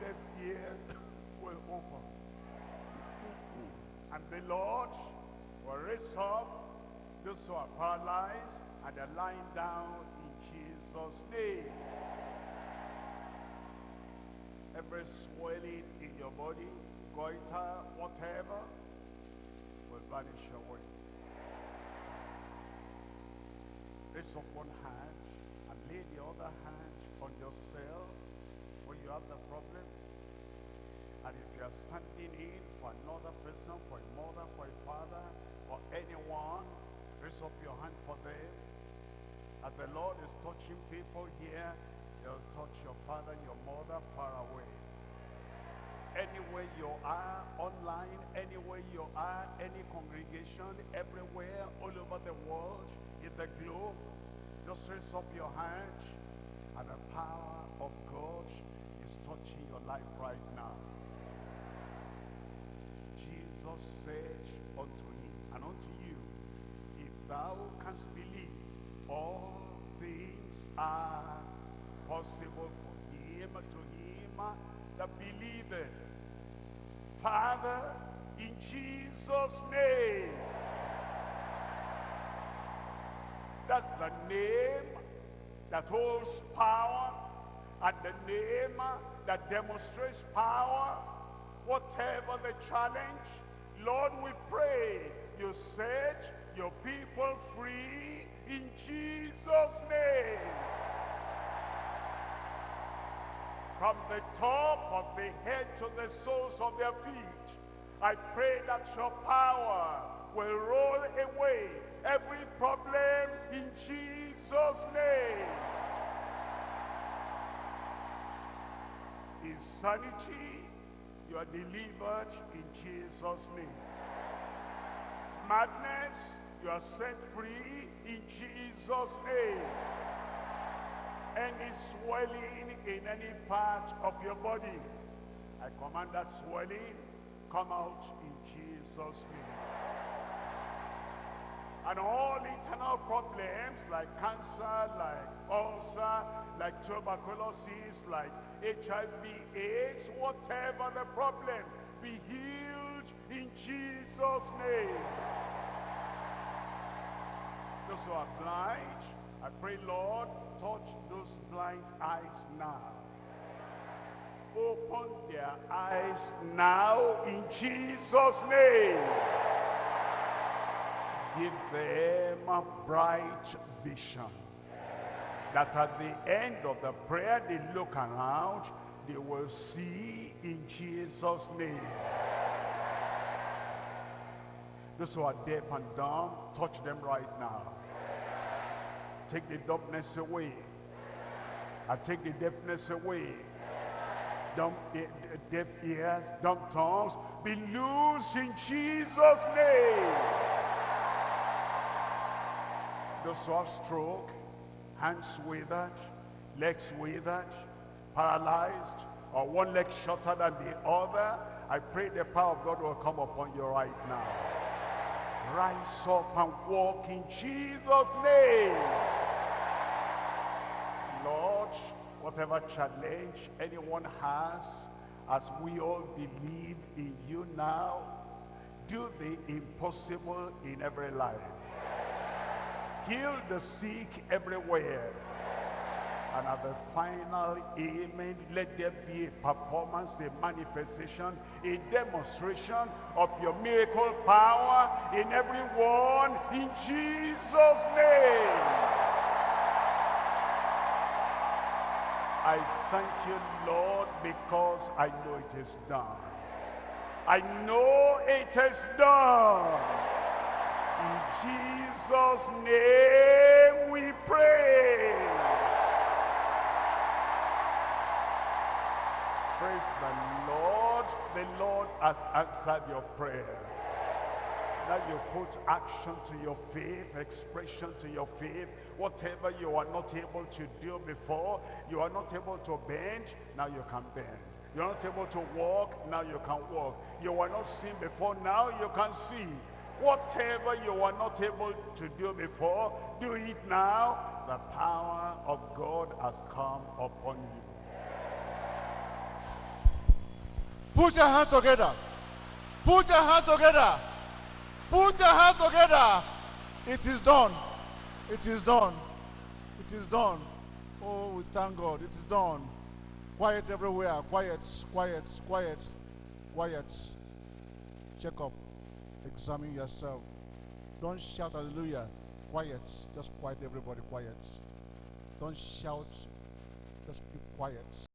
deaf ears will open. and the Lord will raise up those who are paralyzed and are lying down in Jesus' name. Every swelling in your body, goiter, whatever, will vanish away. Raise up one hand and lay the other hand on yourself when you have the problem. And if you are standing in for another person, for a mother, for a father, for anyone, raise up your hand for them. As the Lord is touching people here, He'll touch your father, and your mother far away. Anywhere you are, online, anywhere you are, any congregation, everywhere, all over the world, in the globe, just raise up your hand and the power of God is touching your life right now. Jesus said unto him and unto you, if thou canst believe, all things are possible for him, to him that believeth. Father, in Jesus' name, that's the name that holds power and the name that demonstrates power, whatever the challenge, Lord, we pray you set your people free in Jesus' name. From the top of the head to the soles of their feet, I pray that your power will roll away every Insanity, you are delivered in Jesus' name. Madness, you are set free in Jesus' name. Any swelling in any part of your body, I command that swelling come out in Jesus' name. And all internal problems like cancer, like ulcer, like tuberculosis, like HIV, AIDS, whatever the problem, be healed in Jesus' name. Those who are blind, I pray, Lord, touch those blind eyes now. Open their eyes now in Jesus' name. Give them a bright vision. That at the end of the prayer, they look around, they will see in Jesus' name. Those who are deaf and dumb, touch them right now. Take the dumbness away. I take the deafness away. Dumb, e- deaf ears, dumb tongues, be loose in Jesus' name. Those who have stroke, hands withered, legs withered, paralyzed, or one leg shorter than the other, I pray the power of God will come upon you right now. Rise up and walk in Jesus' name. Lord, whatever challenge anyone has, as we all believe in you now, do the impossible in every life. Heal the sick everywhere. And at the final amen, let there be a performance, a manifestation, a demonstration of your miracle power in everyone in Jesus' name. I thank you, Lord, because I know it is done. I know it is done. In Jesus' name we pray. Praise the Lord. The Lord has answered your prayer. Now you put action to your faith, expression to your faith. Whatever you are not able to do before, you are not able to bend, now you can bend. You are not able to walk, now you can walk. You were not seen before, now you can see. Whatever you were not able to do before, do it now. The power of God has come upon you. Put your hands together. Put your hands together. Put your hands together. It is done. It is done. It is done. Oh, we thank God. It is done. Quiet everywhere. Quiet, quiet, quiet, quiet. Check up. Examine yourself. Don't shout hallelujah. Quiet. Just quiet everybody. Quiet. Don't shout. Just keep quiet.